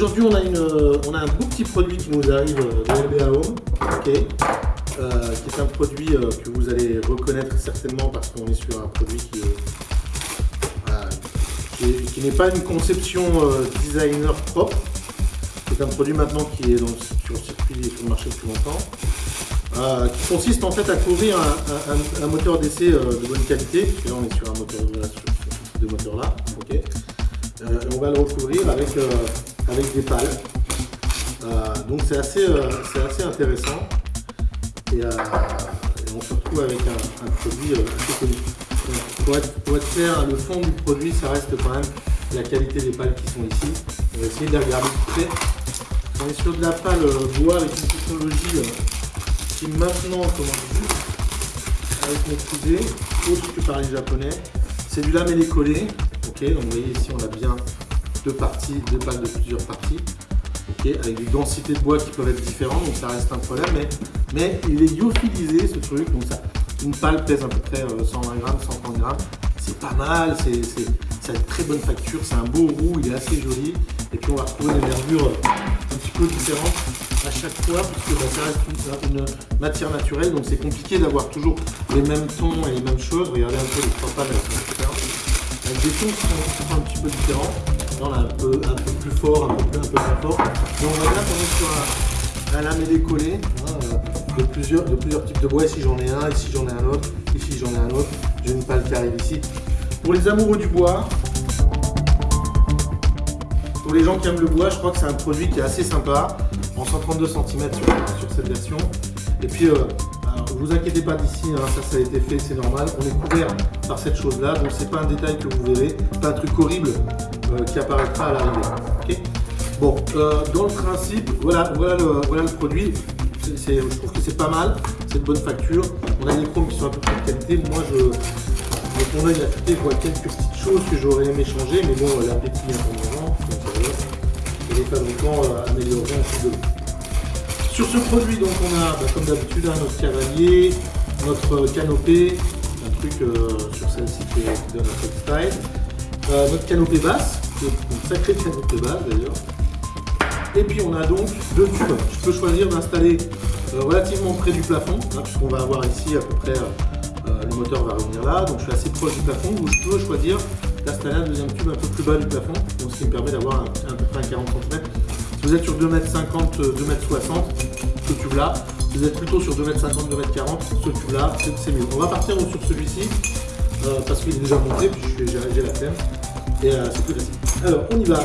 Aujourd'hui, on, a un beau petit produit qui nous arrive de LBA Home, euh, qui est un produit euh, que vous allez reconnaître certainement parce qu'on est sur un produit qui n'est pas une conception euh, designer propre. C'est un produit maintenant qui est sur le circuit sur le marché depuis longtemps. qui consiste en fait à couvrir un, moteur d'essai de bonne qualité, là on est sur un moteur de moteur là, ok. on va le recouvrir avec avec des pales. Euh, donc c'est assez, euh, assez intéressant. Et, euh, on se retrouve avec un, produit assez connu. Pour être, pour être, clair, le fond du produit, ça reste quand même la qualité des pales qui sont ici. On va essayer de les regarder de près. On est sur de la pale bois avec une technologie qui maintenant, comment avec mes coudées, autre que par les japonais, c'est du lamellé collé. Ok, donc vous voyez ici on a bien parties, deux pales de plusieurs parties, avec des densités de bois qui peuvent être différentes, donc ça reste un problème, mais, mais il est lyophilisé ce truc, donc ça, une pale pèse à peu près 120 euh, grammes, 130 grammes, c'est pas mal, c'est ça une très bonne facture, c'est un beau roux, il est assez joli, et puis on va retrouver des nervures euh, un petit peu différentes à chaque fois, puisque bah, ça reste une, matière naturelle, donc c'est compliqué d'avoir toujours les mêmes tons et les mêmes choses. Regardez un peu les trois pales avec des tons qui sont un petit peu différents on un peu, un peu plus fort, un peu plus, un peu moins fort. Donc on bien qu'on est sur un, lame décollé hein, euh, de, plusieurs, de plusieurs types de bois. Ici j'en ai un, ici j'en ai un autre, ici j'en ai un autre. J'ai une pale qui arrive ici. Pour les amoureux du bois, pour les gens qui aiment le bois, je crois que c'est un produit qui est assez sympa, en 132 cm sur, cette version. Et puis, euh, vous inquiétez pas d'ici, hein, ça, ça a été fait, c'est normal. On est couvert par cette chose-là, donc c'est pas un détail que vous verrez, pas un truc horrible euh, qui apparaîtra à l'arrivée. bon, euh, dans le principe, voilà, voilà, le, produit. je trouve que c'est pas mal, c'est de bonne facture. On a des chromes qui sont un peu plus de qualité. Moi, je, mon œil affûté, je vois quelques petites choses que j'aurais aimé changer, mais bon, l'appétit est pour moment, et les fabricants euh, amélioreront aussi de Sur ce produit, donc, on a, bah, comme d'habitude, notre cavalier, notre canopée, un truc sur celle-ci qui, donne un style. Euh, notre canopée basse, une sacrée canopée basse d'ailleurs. Et puis on a donc deux tubes. Je peux choisir d'installer euh, relativement près du plafond, hein, puisqu'on va avoir ici à peu près, euh, le moteur va revenir là, donc je suis assez proche du plafond, ou je peux choisir d'installer un deuxième tube un peu plus bas du plafond, donc ce qui me permet d'avoir à peu près 40 cm. Si vous êtes sur 2,50 m, 2,60 m, ce tube là, vous êtes plutôt sur 2,50 m, 2,40 m, ce tube là, c'est mieux. On va partir sur celui-ci, parce qu'il est déjà monté, puis j'ai la flemme et euh, c'est plus facile. Alors, on y va.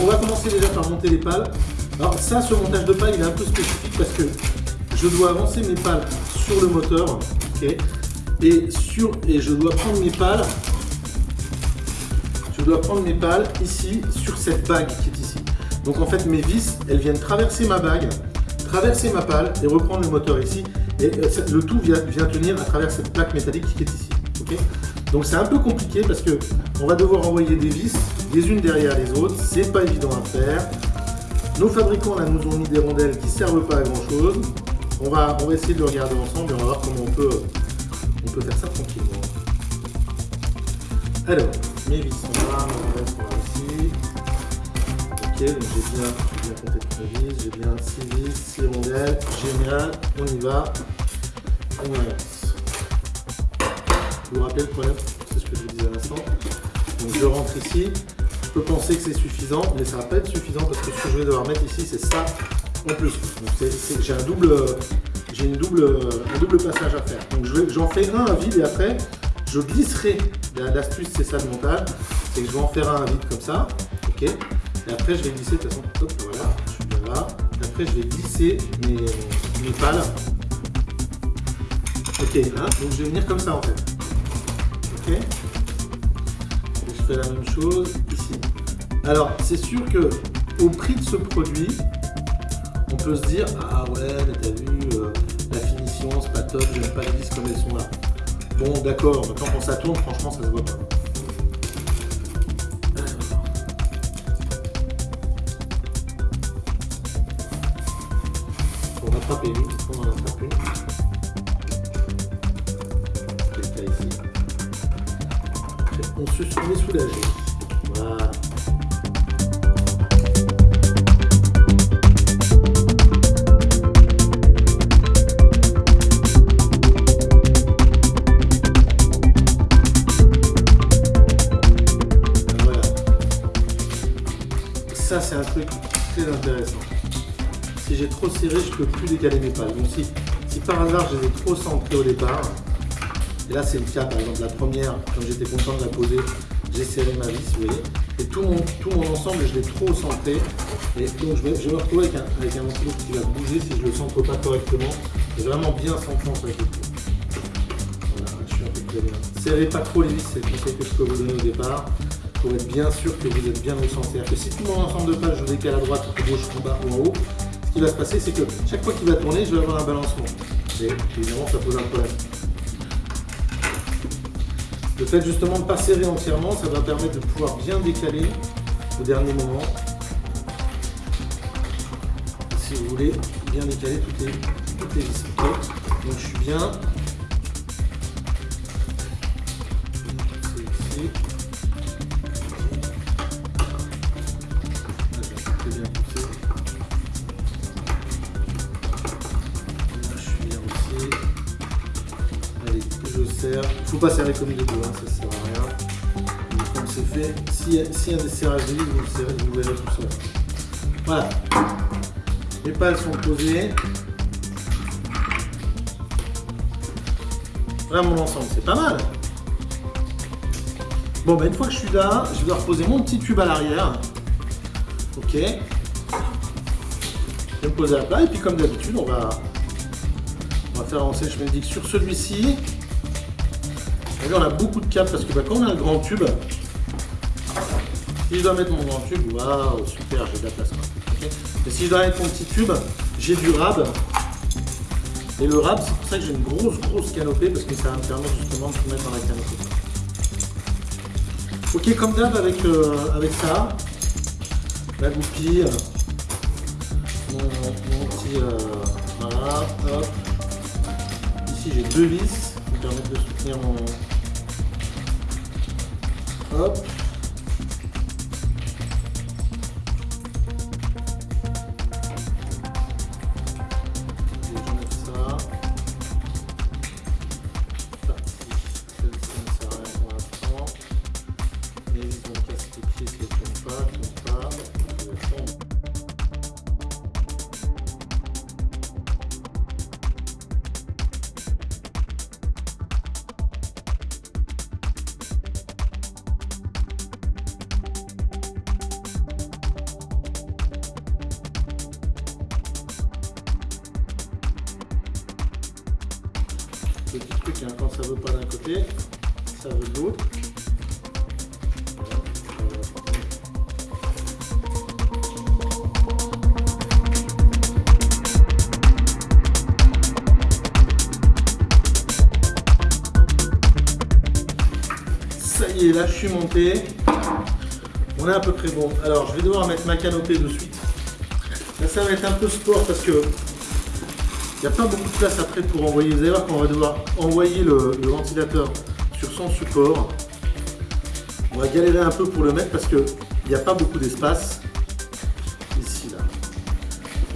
On va commencer déjà par monter les pales. Alors, ça, ce montage de pales, il est un peu spécifique parce que je dois avancer mes pales sur le moteur, et, sur, et je dois prendre mes pales, je dois prendre mes pales ici, sur cette bague qui est ici. Donc, en fait, mes vis, elles viennent traverser ma bague, traverser ma pale et reprendre le moteur ici. Et euh, le tout vient, tenir à travers cette plaque métallique qui est ici. Donc c'est un peu compliqué parce que on va devoir envoyer des vis les unes derrière les autres. C'est pas évident à faire. Nos fabricants là nous ont mis des rondelles qui servent pas à grand chose. On va, on va essayer de le regarder ensemble et on va voir comment on peut, on peut faire ça tranquillement. Alors, mes vis sont là, mes sont là aussi. Ok, donc j'ai bien, bien compté toutes mes vis, j'ai bien 6 vis, 6 rondelles, génial, on y va, on avance. Vous rappelez le problème C'est ce que je vous disais à l'instant. Donc je rentre ici. Je peux penser que c'est suffisant, mais ça va pas être suffisant parce que ce que je vais devoir mettre ici, c'est ça en plus. J'ai un double, j'ai une double, un double passage à faire. Donc j'en fais un à vide et après je glisserai. L'astuce c'est ça le montage, c'est que je vais en faire un vide comme ça, ok. Et après je vais glisser de toute façon, hop, voilà, je suis bien là. Et après je vais glisser mes, mes pales. Ok, hein, donc je vais venir comme ça en fait. Ok Je fais la même chose ici. Alors, c'est sûr que au prix de ce produit, on peut se dire Ah ouais, mais t'as vu, euh, la finition, c'est pas top, j'aime pas les vis comme elles sont là. Bon, d'accord, mais quand ça tourne, franchement, ça se voit pas. On va rattraper une, on en rattrape une on, se, on est soulagé. Voilà. ça c'est un truc très intéressant. Si j'ai trop serré, je peux plus décaler mes pages. Donc si, si par hasard je les ai trop centrées au départ, et là c'est le cas par exemple la première, comme j'étais content de la poser, j'ai serré ma vis, vous voyez, et tout mon, tout mon ensemble je l'ai trop centré, et donc je vais, me retrouver avec un, avec un qui va bouger si je le centre pas correctement, et vraiment bien centré avec le Voilà, je suis un peu bien. Serrez pas trop les vis, c'est le conseil que je peux vous donner au départ pour être bien sûr que vous êtes bien au centre. Si tout mon ensemble de pages, je décale à droite, à gauche, en bas ou en haut, ce qui va se passer, c'est que chaque fois qu'il va tourner, je vais avoir un balancement. Et évidemment, ça pose un problème. Le fait justement de ne pas serrer entièrement, ça va permettre de pouvoir bien décaler au dernier moment. Si vous voulez bien décaler toutes les, toutes les vis. Donc je suis bien. Serrer comme des doigts, ça sert à rien. comme c'est fait, si, si un des serrages est vous le vous verrez tout seul. Voilà. Les pales sont posées. Voilà mon ensemble, c'est pas mal. Bon, ben une fois que je suis là, je vais reposer mon petit tube à l'arrière. Ok. Je vais me poser à plat et puis comme d'habitude, on va, on va faire avancer le chemin de sur celui-ci on a beaucoup de câbles parce que bah, quand on a un grand tube, si je dois mettre mon grand tube, waouh, super, j'ai de la place. Mais si je dois mettre mon petit tube, j'ai du rab. Et le rab, c'est pour ça que j'ai une grosse, grosse canopée parce que ça va me permettre justement de tout mettre dans la canopée. Ok, comme d'hab avec, euh, avec ça, la goupille, mon, petit, euh, voilà, hop. Ici j'ai deux vis qui me permettent de soutenir mon, Hop. Petit truc, hein, quand ça veut pas d'un côté, ça veut de l'autre. Ça y est, là je suis monté. On est à peu près bon. Alors je vais devoir mettre ma canopée de suite. Ça va être un peu sport parce que il n'y a pas beaucoup de place après pour envoyer. Vous allez voir qu'on va devoir envoyer le, ventilateur sur son support. On va galérer un peu pour le mettre parce qu'il n'y a pas beaucoup d'espace ici là.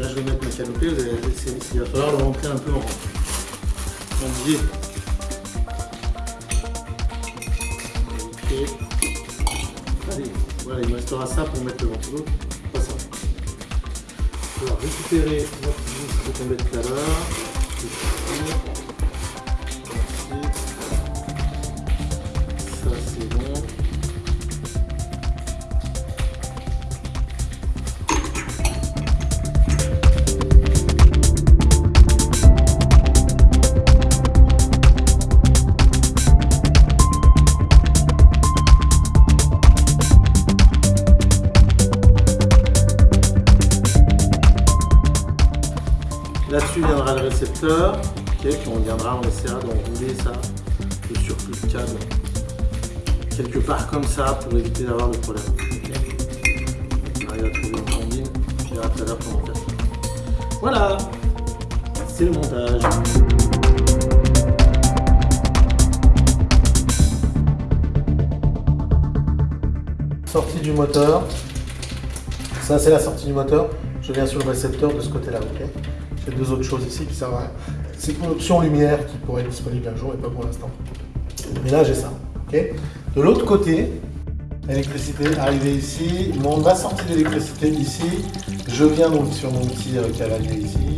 Là je vais mettre ma canopée, il va falloir le rentrer un peu en, biais. Allez, voilà, il me restera ça pour mettre le ventilo. Pas ça. On va récupérer notre vis qu'on met tout à on viendra, on essaiera d'enrouler ça, le surplus de câble, quelque part comme ça pour éviter d'avoir le problème. Voilà, c'est le montage. Sortie du moteur. Ça, c'est la sortie du moteur. Je viens sur le récepteur de ce côté-là, ok deux autres choses ici qui servent à. C'est une option lumière qui pourrait être disponible un jour et pas pour l'instant. Mais là, j'ai ça. ok? De l'autre côté, Électricité arrivée ici. Mon, ma sortie d'électricité ici. Je viens donc sur mon petit euh, cavalier ici.